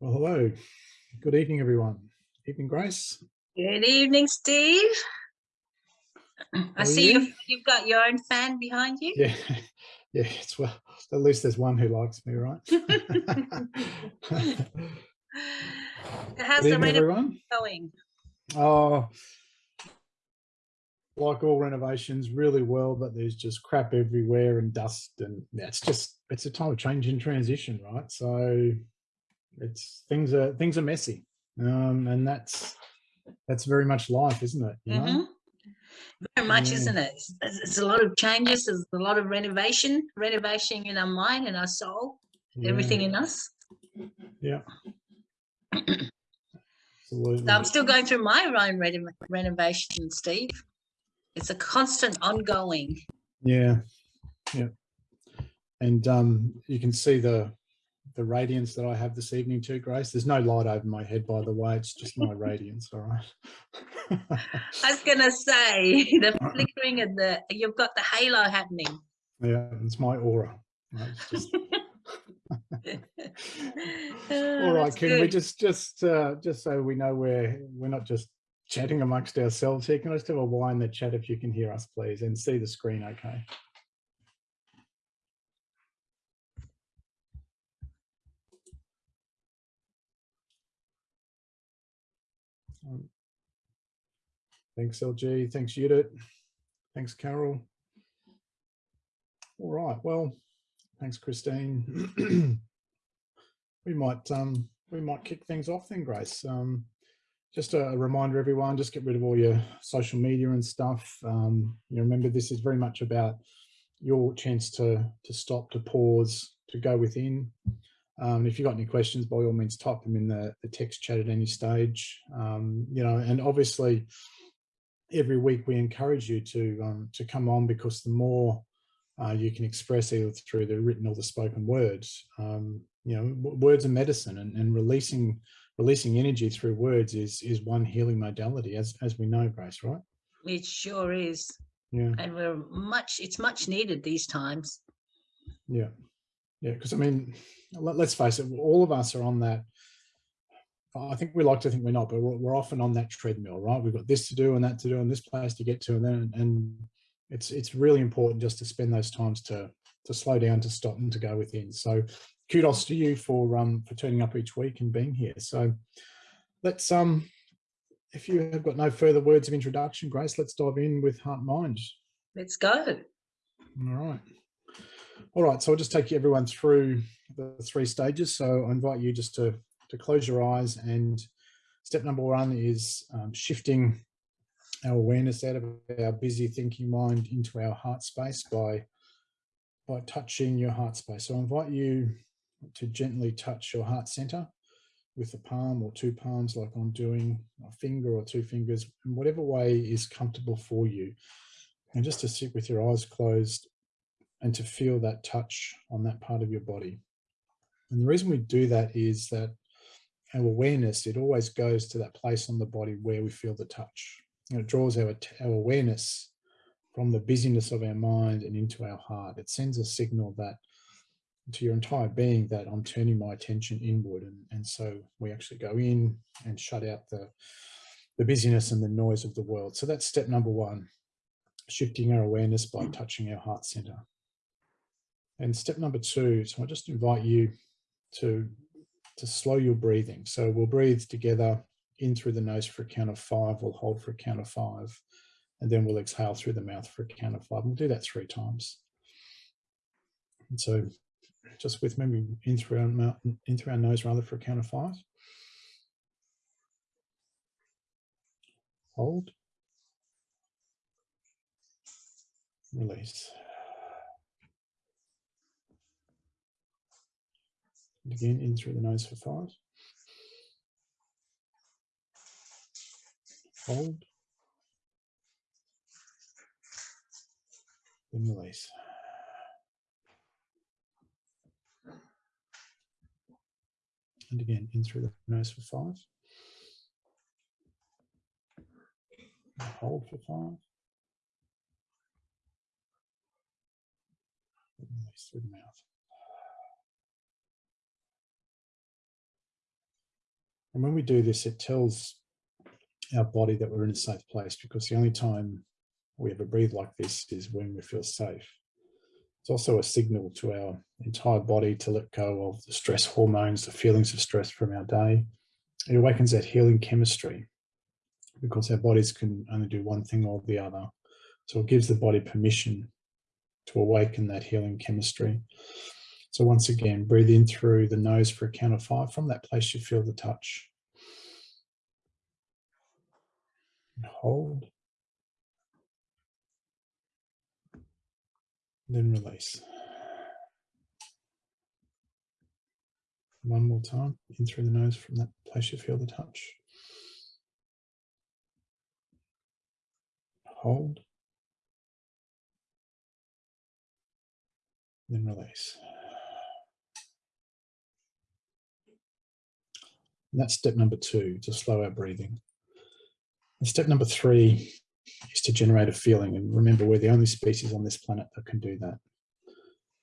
Well, hello. Good evening, everyone. Evening, Grace. Good evening, Steve. I How are see you? you've, you've got your own fan behind you. Yeah, yeah. It's well. At least there's one who likes me, right? How's Good the evening, everyone. going? Oh, like all renovations, really well, but there's just crap everywhere and dust, and yeah, it's just it's a time of change and transition, right? So it's things are things are messy, um, and that's that's very much life, isn't it? You know? Mhm. Very much, Yeah. isn't it? It's, it's- it's a lot of changes. There's a lot of renovation, renovation in our mind and our soul, Yeah, everything in us. Yeah. Absolutely. So I'm still going through my own reno- renovation, Steve. It's a constant, ongoing. Yeah, yeah. And um, you can see the the radiance that I have this evening too, Grace. There's no light over my head, by the way. It's just my radiance, all right. I was gonna say the flickering of the. You've got the halo happening. yeah, it's my aura. right, it's just- Oh, all right, that's can we just just uh, just so we know we're we're not just chatting amongst ourselves here? Can I just have a Y in the chat if you can hear us, please, and see the screen? Okay. Thanks, LG. Thanks, Judith. Thanks, Carol. All right. Well, thanks, Christine. we might um, we might kick things off then, Grace. Um, just a reminder, everyone, just get rid of all your social media and stuff. Um, you remember, this is very much about your chance to to stop, to pause, to go within. Um, if you've got any questions, by all means, type them in the, the text chat at any stage. Um, you know, and obviously, every week we encourage you to um, to come on because the more uh, you can express either through the written or the spoken words, um, you know, words are medicine, and, and releasing releasing energy through words is is one healing modality, as as we know, Grace, right? It sure is. Yeah, And we're much, it's much needed these times. yeah, yeah. Because I mean, let, let's face it, all of us are on that. I think we like to think we're not, but we're, we're often on that treadmill, right? We've got this to do and that to do and this place to get to, and then and it's it's really important just to spend those times to to slow down, to stop, and to go within. So, kudos to you for um for turning up each week and being here. So, let's um, if you have got no further words of introduction, Grace, let's dive in with heart and mind. Let's go. All right. All right. So I'll just take you everyone through the three stages. So I invite you just to, to close your eyes and step number one is um, shifting our awareness out of our busy thinking mind into our heart space by, by touching your heart space. So I invite you to gently touch your heart center with a palm or two palms like I'm doing, a finger or two fingers, in whatever way is comfortable for you. And just to sit with your eyes closed and to feel that touch on that part of your body. And the reason we do that is that our awareness, it always goes to that place on the body where we feel the touch. And it draws our, our awareness from the busyness of our mind and into our heart. It sends a signal that to your entire being that I'm turning my attention inward. And, and so we actually go in and shut out the, the busyness and the noise of the world. So that's step number one, shifting our awareness by touching our heart center. And step number two, so I just invite you to, to slow your breathing. So we'll breathe together in through the nose for a count of five, we'll hold for a count of five, and then we'll exhale through the mouth for a count of five. We'll do that three times. And so just with me in through our mouth, in through our nose rather for a count of five. Hold. Release. Again, in through the nose for five. Hold. Then release. And again, in through the nose for five. Hold for five. Release through the mouth. And when we do this, it tells our body that we're in a safe place because the only time we ever breathe like this is when we feel safe. It's also a signal to our entire body to let go of the stress hormones, the feelings of stress from our day. It awakens that healing chemistry because our bodies can only do one thing or the other. So it gives the body permission to awaken that healing chemistry. So once again, breathe in through the nose for a count of five. From that place, you feel the touch. And hold. Then release. One more time, in through the nose from that place you feel the touch. Hold. Then release. And that's step number two, to slow our breathing. And step number three is to generate a feeling. And remember, we're the only species on this planet that can do that.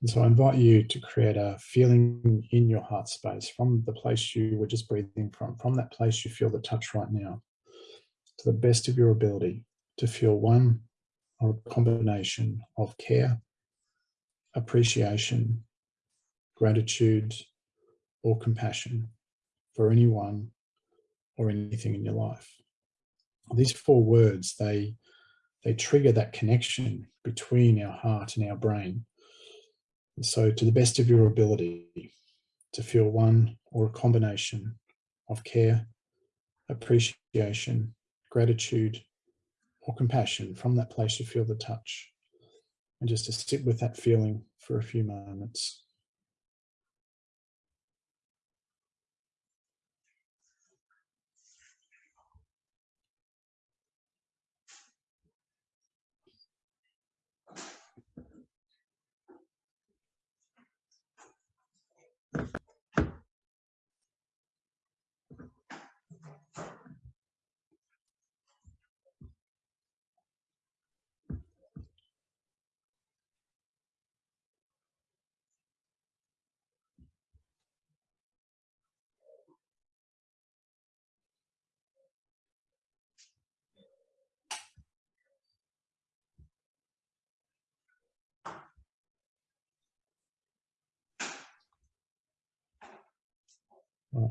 And so I invite you to create a feeling in your heart space from the place you were just breathing from, from that place you feel the touch right now, to the best of your ability to feel one or a combination of care, appreciation, gratitude, or compassion for anyone or anything in your life. These four words, they, they trigger that connection between our heart and our brain. And so to the best of your ability to feel one or a combination of care, appreciation, gratitude, or compassion from that place you feel the touch. And just to sit with that feeling for a few moments.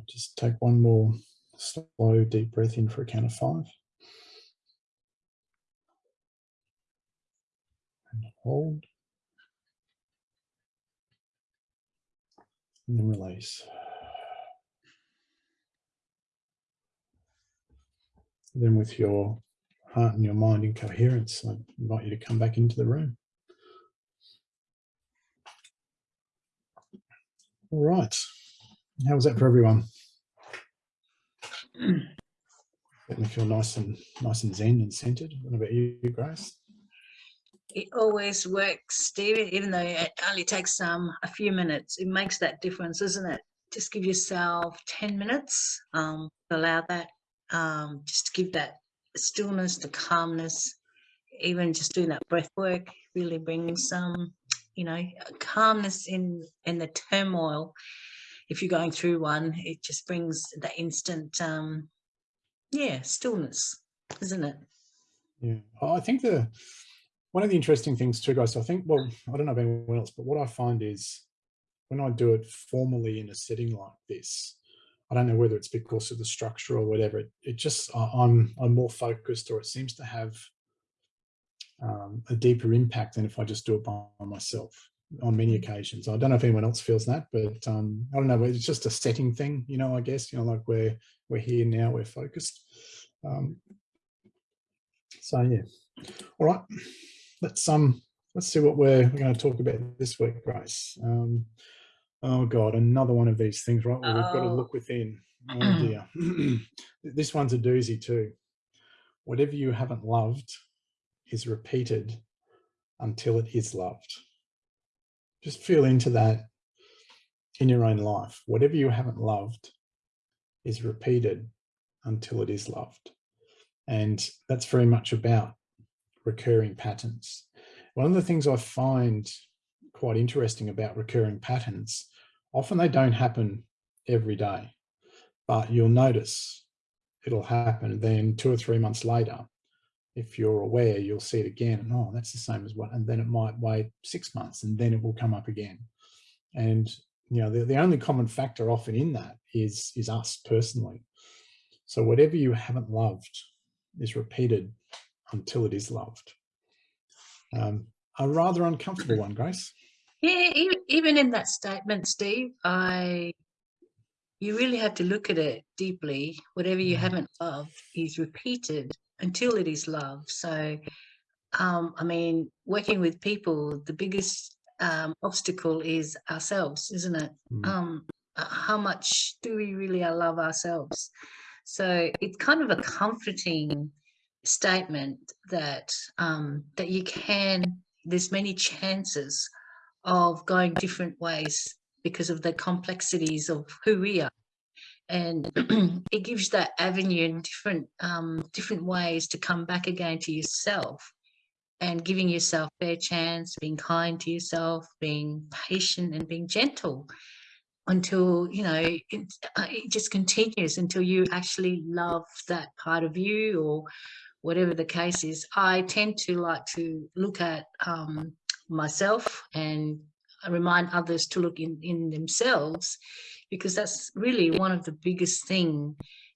Just take one more slow, deep breath in for a count of five. And hold. And then release. Then with your heart and your mind in coherence, I invite you to come back into the room. All right. How was that for everyone? Let me feel nice and nice and zen and centered. What about you, Grace? It always works, Steve, even though it only takes um, a few minutes. It makes that difference, isn't it? Just give yourself 10 minutes, um, allow that, um, just to give that stillness, the calmness, even just doing that breath work really brings some, you know, calmness in, in the turmoil if you're going through one, it just brings that instant, um, yeah, stillness, isn't it? Yeah, I think the one of the interesting things too, guys. I think, well, I don't know about anyone else, but what I find is when I do it formally in a setting like this, I don't know whether it's because of the structure or whatever. It, it just I'm I'm more focused, or it seems to have um, a deeper impact than if I just do it by myself on many occasions. I don't know if anyone else feels that, but um, I don't know. It's just a setting thing, you know. I guess you know, like we're we're here now, we're focused. Um, so yeah, all right. Let's um let's see what we're, we're going to talk about this week, Grace. Um, oh God, another one of these things, right? Where we've got to oh. look within. Oh dear, this one's a doozy too. Whatever you haven't loved is repeated until it is loved. Just feel into that in your own life. Whatever you haven't loved is repeated until it is loved. And that's very much about recurring patterns. One of the things I find quite interesting about recurring patterns, often they don't happen every day. but you'll notice it'll happen. Then two or three months later, if you're aware, you'll see it again. And oh, that's the same as what, and then it might wait six months and then it will come up again. And you know, the, the only common factor often in that is, is us personally. So whatever you haven't loved is repeated until it is loved. Um, a rather uncomfortable one, Grace. Yeah, even in that statement, Steve, I you really have to look at it deeply. Whatever you mm. haven't loved is repeated until it is love. So, um, I mean, working with people, the biggest um, obstacle is ourselves, isn't it? Mm. Um, how much do we really love ourselves? So it's kind of a comforting statement that um, that you can. There's many chances of going different ways because of the complexities of who we are and it gives that avenue and different um, different ways to come back again to yourself and giving yourself fair chance being kind to yourself being patient and being gentle until you know it, uh, it just continues until you actually love that part of you or whatever the case is. I tend to like to look at um, myself and remind others to look in, in themselves because that's really one of the biggest thing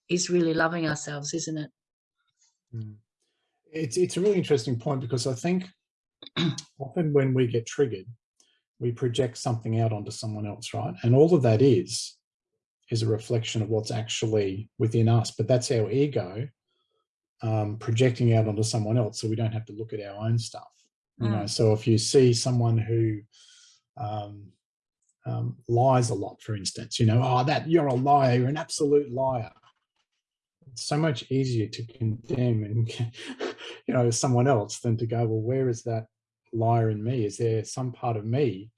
is really loving ourselves, isn't it? Mm. It's, it's a really interesting point because I think often when we get triggered, we project something out onto someone else, right? And all of that is, is a reflection of what's actually within us, but that's our ego um, projecting out onto someone else so we don't have to look at our own stuff. You know, mm. so if you see someone who um, um, lies a lot, for instance, you know, oh, that you're a liar, you're an absolute liar. It's so much easier to condemn and, you know, someone else than to go, well, where is that liar in me? Is there some part of me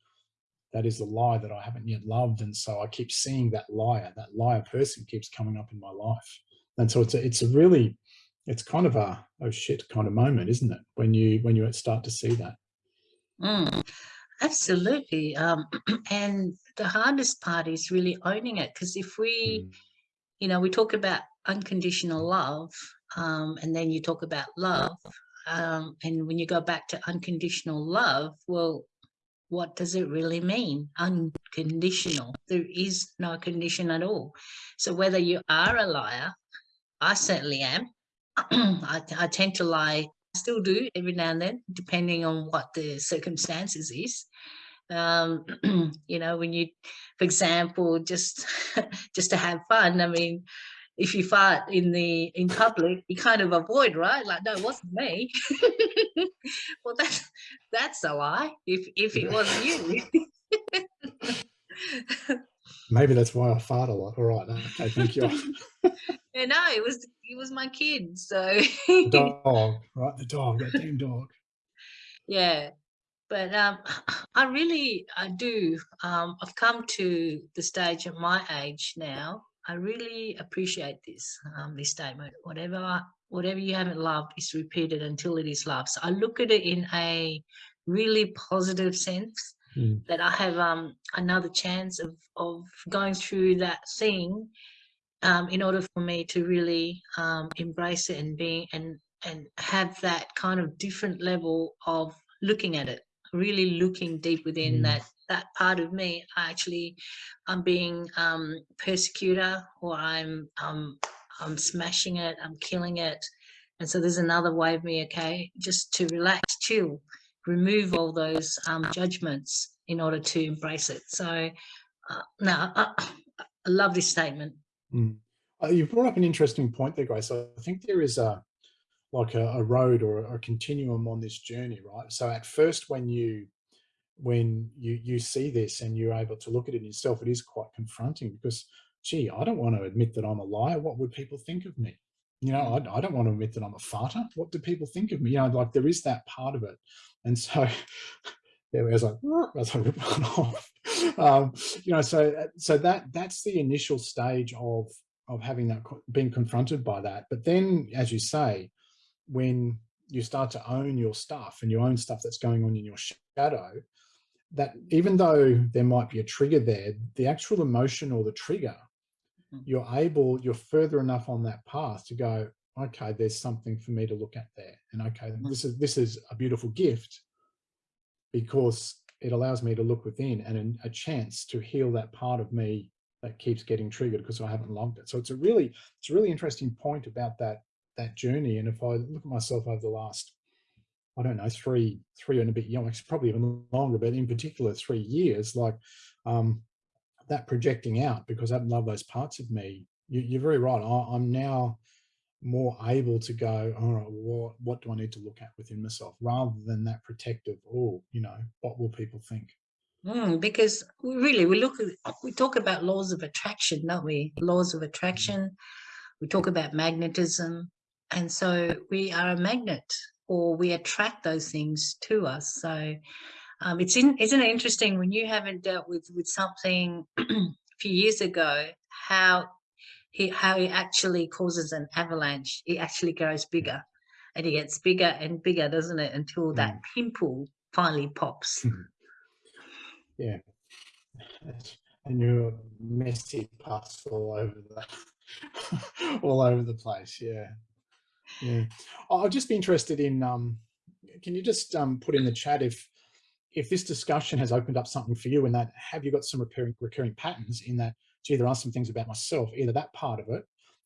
that is a lie that I haven't yet loved? And so I keep seeing that liar, that liar person keeps coming up in my life. And so it's a, it's a really, it's kind of a oh shit kind of moment, isn't it? When you when you start to see that. Mm, absolutely. Um, and the hardest part is really owning it because if we, mm. you know, we talk about unconditional love, um, and then you talk about love, um, and when you go back to unconditional love, well, what does it really mean? Unconditional. There is no condition at all. So whether you are a liar, I certainly am, I, I tend to lie, still do every now and then, depending on what the circumstances is. Um, you know, when you, for example, just just to have fun, I mean, if you fart in the in public, you kind of avoid, right? Like, no, it wasn't me. well, that's that's a lie. If if it wasn't you. Maybe that's why I fart a lot. All right. Okay, thank you. yeah, no, it was it was my kid. So dog, right? The dog, that damn dog. Yeah. But um, I really, I do. Um, I've come to the stage at my age now. I really appreciate this, um, this statement. Whatever, whatever you haven't loved is repeated until it is loved. So I look at it in a really positive sense mm. that I have um, another chance of, of going through that thing um, in order for me to really um, embrace it and being and and have that kind of different level of looking at it really looking deep within mm. that that part of me I actually i'm being um persecutor or i'm um i'm smashing it i'm killing it and so there's another way of me okay just to relax chill remove all those um, judgments in order to embrace it. So uh, now I, I, love this statement. Mm. Uh, you've brought up an interesting point there, Grace. I think there is a like a, a road or a, a continuum on this journey, right? So at first, when you when you you see this and you're able to look at it yourself, it is quite confronting because, gee, I don't want to admit that I'm a liar. What would people think of me? You know, I, I don't want to admit that I'm a farter. What do people think of me? You know, like there is that part of it. And so there was like as I rip one off. Um, you know, so uh, so that that's the initial stage of of having that being confronted by that. But then, as you say, when you start to own your stuff and you own stuff that's going on in your shadow, that even though there might be a trigger there, the actual emotion or the trigger. You're able, you're further enough on that path to go, okay, there's something for me to look at there. And okay, Mm. this is this is a beautiful gift because it allows me to look within and a chance to heal that part of me that keeps getting triggered because I haven't logged it. So it's a really, it's a really interesting point about that that journey. And if I look at myself over the last, I don't know, three, three and a bit, you know, it's probably even longer, but in particular three years, like um, that projecting out because I loved those parts of me. You, you're very right. I, I'm now more able to go, all right, what, what do I need to look at within myself rather than that protective, oh, you know, what will people think? Mm, because we really we look at we talk about laws of attraction don't we laws of attraction we talk about magnetism and so we are a magnet or we attract those things to us so um, it's in isn't it interesting when you haven't dealt with with something a few years ago how it how it actually causes an avalanche it actually grows bigger and it gets bigger and bigger doesn't it until that pimple finally pops Yeah. And you're messy pus all over the all over the place. Yeah. Yeah. I'll just be interested in um can you just um put in the chat if if this discussion has opened up something for you and that have you got some recurring recurring patterns in that gee there are some things about myself either that part of it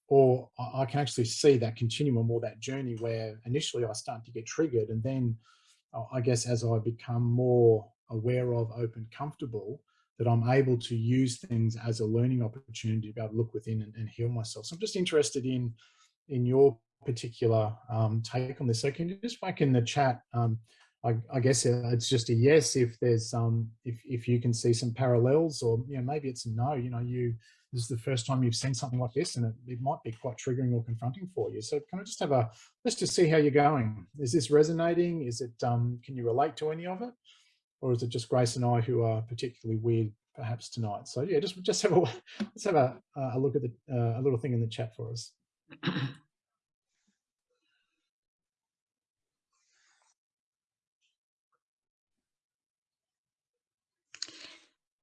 or I I can actually see that continuum or that journey where initially I start to get triggered and then uh, I guess as I become more aware of, open, comfortable, that I'm able to use things as a learning opportunity to be able to look within and, and heal myself. So I'm just interested in in your particular um, take on this. So can you just back in the chat? Um, I, I, guess it's just a yes if there's um, if if you can see some parallels, or you know maybe it's a no. You know, you this is the first time you've seen something like this, and it, it might be quite triggering or confronting for you. So can I just have a let's just see how you're going. Is this resonating? Is it um, can you relate to any of it? or is it just Grace and I who are particularly weird perhaps tonight? So yeah, just just have a let's have a, a look at the uh, a little thing in the chat for us.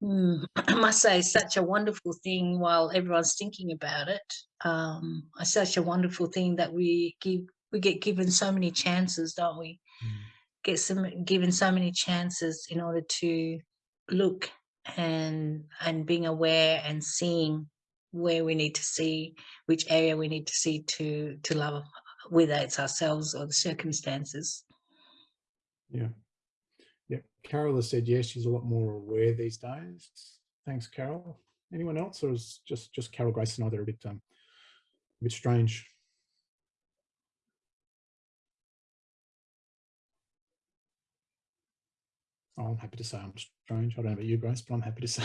Mm, I must say, such a wonderful thing while everyone's thinking about it. Um, it's such a wonderful thing that we give we get given so many chances, don't we? Mm. Get some given so many chances in order to look and and being aware and seeing where we need to see, which area we need to see to to love, whether it's ourselves or the circumstances. Yeah. Yeah. Carol has said yes, she's a lot more aware these days. Thanks, Carol. Anyone else, or is just just Carol Grace and I are a bit um a bit strange? Oh, I'm happy to say I'm strange. I don't know about you, Grace, but I'm happy to say.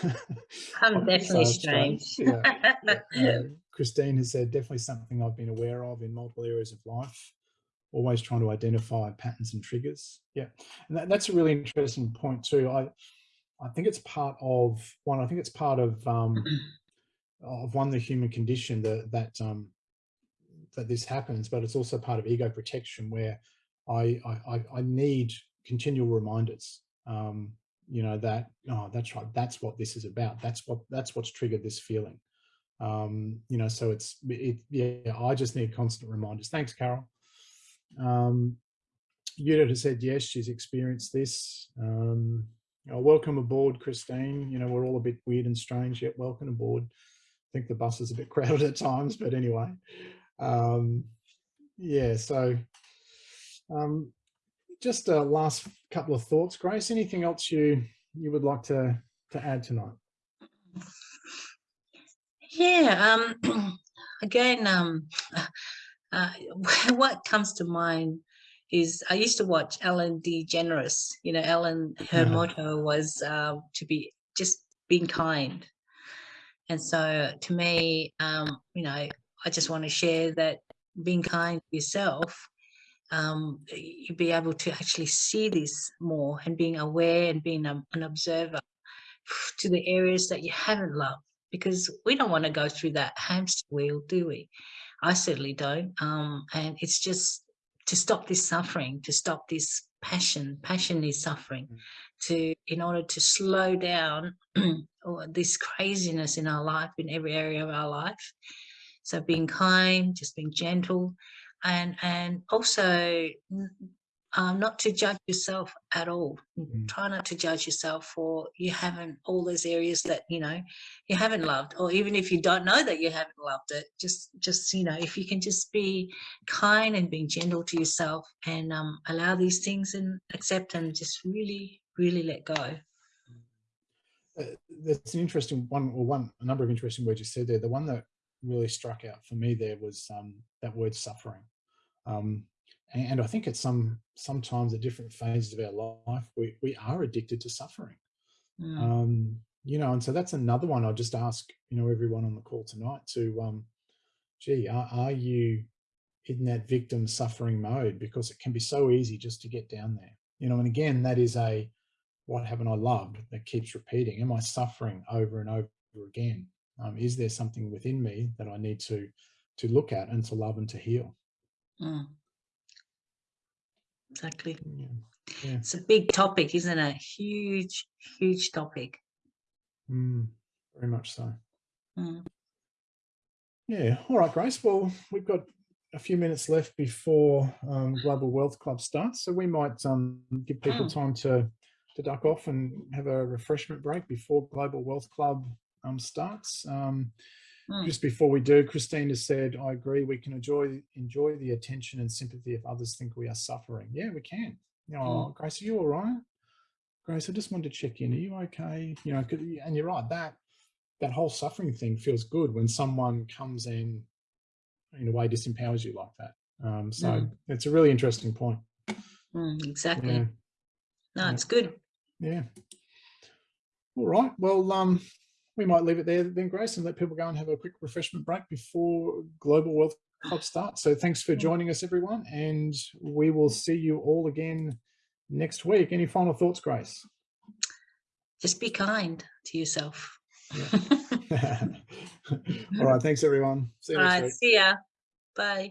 I'm definitely strange. Yeah. yeah. Uh, Christine has said definitely something I've been aware of in multiple areas of life. Always trying to identify patterns and triggers. Yeah, and that, that's a really interesting point too. I I think it's part of one. I think it's part of um, of one the human condition that that um, that this happens, but it's also part of ego protection where I I, I need continual reminders um, you know that oh that's right that's what this is about that's what that's what's triggered this feeling um, you know so it's it yeah i just need constant reminders thanks carol um Judith has said yes she's experienced this um oh, welcome aboard christine you know we're all a bit weird and strange yet welcome aboard i think the bus is a bit crowded at times but anyway um yeah so um just a last couple of thoughts, Grace. Anything else you you would like to to add tonight? Yeah. Um, again, um, uh, what comes to mind is I used to watch Ellen DeGeneres. You know, Ellen, her Yeah. motto was uh, to be just being kind. And so to me, um, you know, I just want to share that being kind to yourself, um, you'll be able to actually see this more and being aware and being a, an observer to the areas that you haven't loved because we don't want to go through that hamster wheel, do we? I certainly don't. Um, and it's just to stop this suffering, to stop this passion. Passion is suffering. Mm. To in order to slow down this craziness in our life, in every area of our life. So being kind, just being gentle, and and also n- um, not to judge yourself at all. Mm. Try not to judge yourself for you haven't all those areas that you know you haven't loved, or even if you don't know that you haven't loved it, just just you know if you can just be kind and being gentle to yourself and um, allow these things and accept and just really really let go. Uh, That's an interesting one, or one, a number of interesting words you said there. The one that really struck out for me there was um, that word suffering. Um, and, I think at some sometimes at different phases of our life, we, we are addicted to suffering. Mm, Um, you know, and so that's another one I'll just ask, you know, everyone on the call tonight to, um, gee, are, are you in that victim suffering mode? Because it can be so easy just to get down there, you know, and again, that is a, what haven't I loved that keeps repeating? Am I suffering over and over again? Um, is there something within me that I need to, to look at and to love and to heal? mm. Exactly. Yeah. Yeah. It's a big topic, isn't it? Huge, huge topic. Mm, very much so. Mm. Yeah. All right, Grace. Well, we've got a few minutes left before um, Global Wealth Club starts, so we might um, give people Mm. time to to duck off and have a refreshment break before Global Wealth Club um, starts. Um, Mm. Just before we do, Christina has said, "I agree. We can enjoy enjoy the attention and sympathy if others think we are suffering. Yeah, we can. You know, Mm. Grace, are you all right? Grace, I just wanted to check in. Are you okay? You know, and you're right. That that whole suffering thing feels good when someone comes in in a way disempowers you like that. Um, so Mm. it's a really interesting point. Mm, exactly. Yeah, No, yeah. it's good. yeah. All right. Well, um, we might leave it there then, Grace, and let people go and have a quick refreshment break before Global Wealth Club starts. So thanks for Mm. joining us, everyone, and we will see you all again next week. Any final thoughts, Grace? Just be kind to yourself. all right. Thanks, everyone. See you All next right. week. See ya. Bye.